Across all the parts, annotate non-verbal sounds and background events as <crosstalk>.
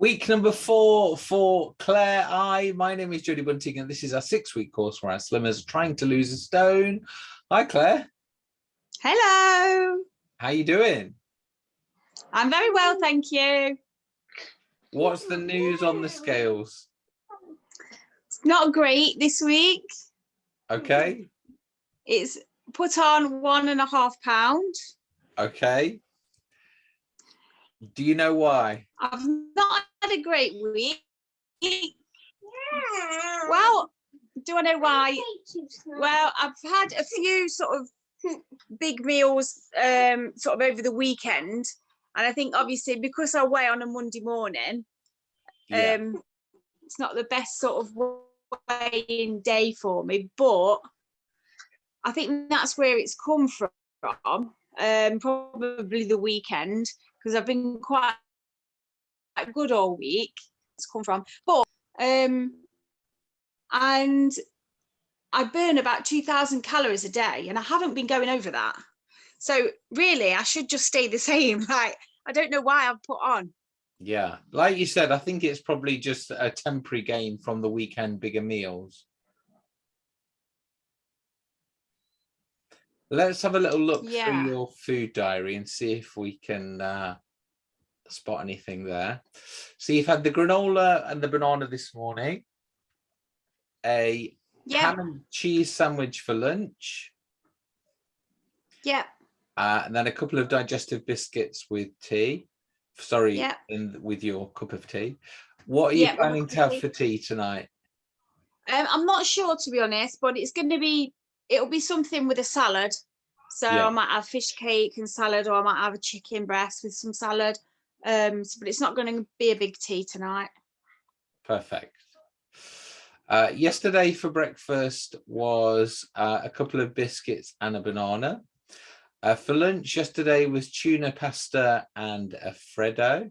Week number four for Claire I. My name is Jodie Bunting and this is our six week course where our slimmers are trying to lose a stone. Hi Claire. Hello. How are you doing? I'm very well, thank you. What's the news on the scales? It's not great this week. Okay. It's put on one and a half pound. Okay. Do you know why? I've not had a great week. Yeah. Well, do I know why? Well, I've had a few sort of big meals um, sort of over the weekend. And I think obviously because I weigh on a Monday morning, Yeah. um, it's not the best sort of weighing day for me, but I think that's where it's come from, um, probably the weekend, because I've been quite, quite good all week. It's come from, but um, and I burn about 2000 calories a day and I haven't been going over that. So really I should just stay the <laughs> same. Like, I don't know why I've put on. Yeah. Like you said, I think it's probably just a temporary gain from the weekend bigger meals. Let's have a little look Yeah. through your food diary and see if we can uh, spot anything there. So you've had the granola and the banana this morning, a Yeah, ham and cheese sandwich for lunch, yeah, uh, and then a couple of digestive biscuits with tea. Sorry, Yeah. in with your cup of tea. What are you but planning to have for tea tonight? um, I'm not sure to be honest, but it's going to be, it'll be something with a salad. So Yeah. I might have fish cake and salad, or I might have a chicken breast with some salad. Um, so- but it's not going to be a big tea tonight. Perfect. Uh, yesterday for breakfast was uh, a couple of biscuits and a banana. Uh, for lunch yesterday was tuna pasta and a Freddo.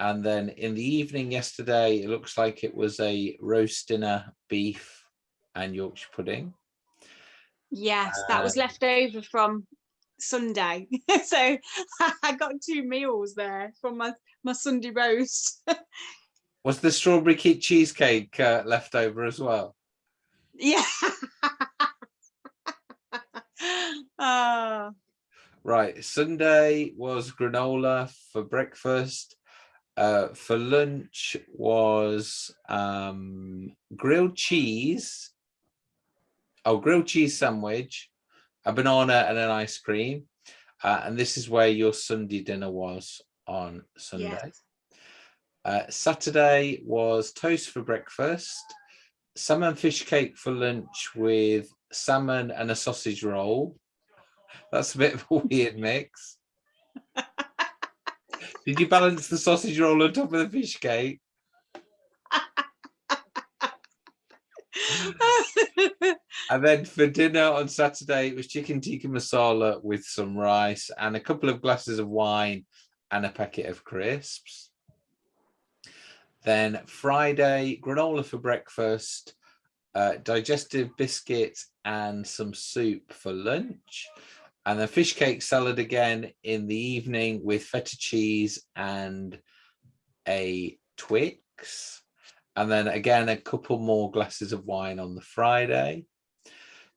And then in the evening yesterday, it looks like it was a roast dinner, beef and Yorkshire pudding. Yes, that was Um, left over from Sunday. <laughs> so <laughs> I got two meals there from my, my Sunday roast. <laughs> Was the strawberry cake cheesecake uh, left over as well? yeah. oh, Right, Sunday was granola for breakfast. Uh, for lunch was um, grilled cheese. Oh, grilled cheese sandwich, a banana and an ice cream. Uh, and this is where your Sunday dinner was on Sunday. yes. Uh, Saturday was toast for breakfast, salmon fish cake for lunch with salmon and a sausage roll. That's a bit of a weird mix. <laughs> Did you balance the sausage roll on top of the fish cake? And then for dinner on Saturday, it was chicken tikka masala with some rice and a couple of glasses of wine and a packet of crisps. Then Friday, granola for breakfast, uh, digestive biscuits and some soup for lunch. And then fish cake salad again in the evening with feta cheese and a Twix. And then again, a couple more glasses of wine on the Friday.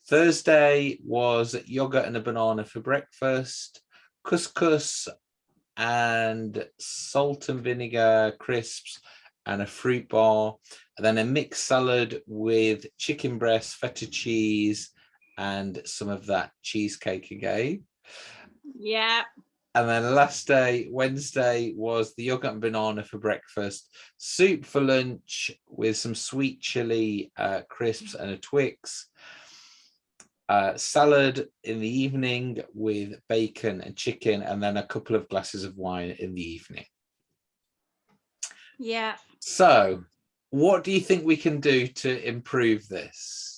Thursday was yogurt and a banana for breakfast, couscous and salt and vinegar crisps and a fruit bar, and then a mixed salad with chicken breast, feta cheese, and some of that cheesecake again. yeah. And then last day, Wednesday, was the yogurt and banana for breakfast, soup for lunch with some sweet chili uh, crisps and a Twix, uh, salad in the evening with bacon and chicken, and then a couple of glasses of wine in the evening. Yeah. So, what do you think we can do to improve this?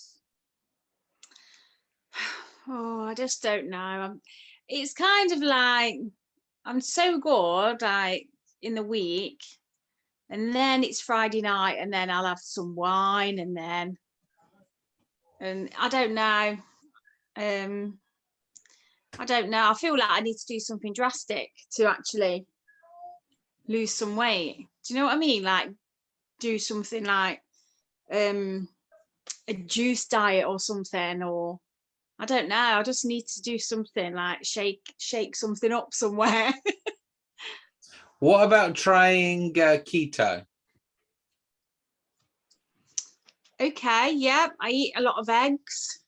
<sighs> Oh, I just don't know. I'm, it's kind of like I'm so good like in the week, and then it's Friday night, and then I'll have some wine, and then and I don't know. Um, I don't know. I feel like I need to do something drastic to actually lose some weight. Do you know what I mean? Like do something like um a juice diet or something or I don't know. I just need to do something like shake shake something up somewhere. <laughs> What about trying uh, keto? okay, yeah, I eat a lot of eggs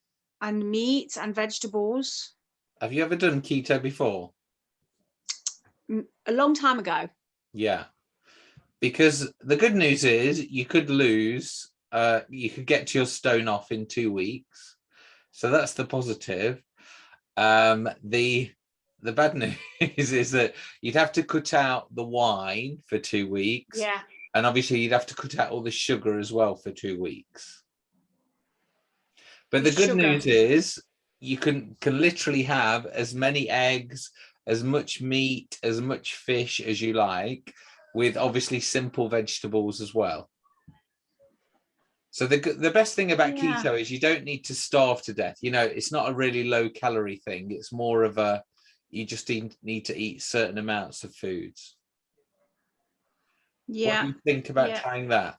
and meat and vegetables Have you ever done keto before? Mm, a long time ago. Yeah. Because the good news is you could lose, uh, you could get to your stone off in two weeks. So that's the positive. Um, the the bad <laughs> news is that you'd have to cut out the wine for two weeks. Yeah. And obviously you'd have to cut out all the sugar as well for two weeks. But the good sugar. news is you can can literally have as many eggs, as much meat, as much fish as you like, with obviously simple vegetables as well. So the the best thing about Yeah. keto is you don't need to starve to death. You know, it's not a really low calorie thing. It's more of a you just need, need to eat certain amounts of foods. Yeah. What do you think about yeah. trying that?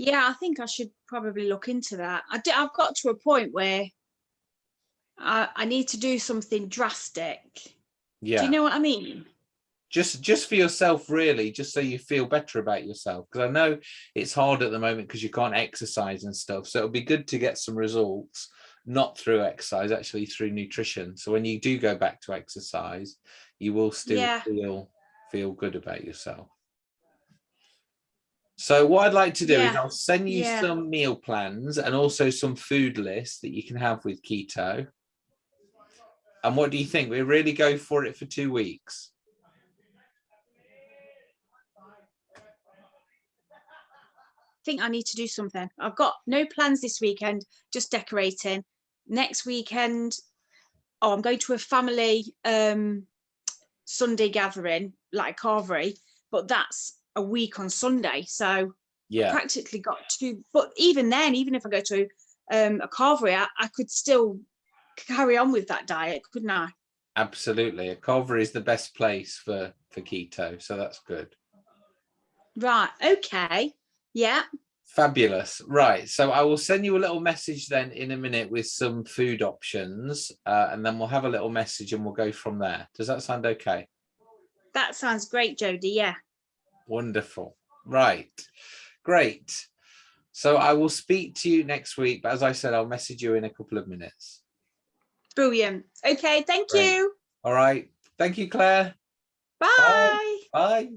Yeah, I think I should probably look into that. I do, I've got to a point where I, I need to do something drastic. Yeah. Do you know what I mean? just just for yourself really just so you feel better about yourself because i know it's hard at the moment because you can't exercise and stuff so it'll be good to get some results not through exercise actually through nutrition so when you do go back to exercise you will still Yeah. feel feel good about yourself so what i'd like to do is i'll send you Yeah. some meal plans and also some food lists that you can have with keto and what do you think we really go for it for two weeks I think I need to do something. I've got no plans this weekend, just decorating. Next weekend, oh, I'm going to a family um Sunday gathering, like carvery, but that's a week on Sunday. So yeah practically got to but even then even if i go to um a carvery I, I could still carry on with that diet couldn't i Absolutely. A carvery is the best place for, for keto. So that's good. right okay yeah Fabulous. Right. So I will send you a little message then in a minute with some food options uh, and then we'll have a little message and we'll go from there. Does that sound okay? that sounds great jodie yeah Wonderful. Right. Great. So I will speak to you next week. But as I said, I'll message you in a couple of minutes. brilliant okay thank Great. you All right. Thank you, Claire. bye. Bye.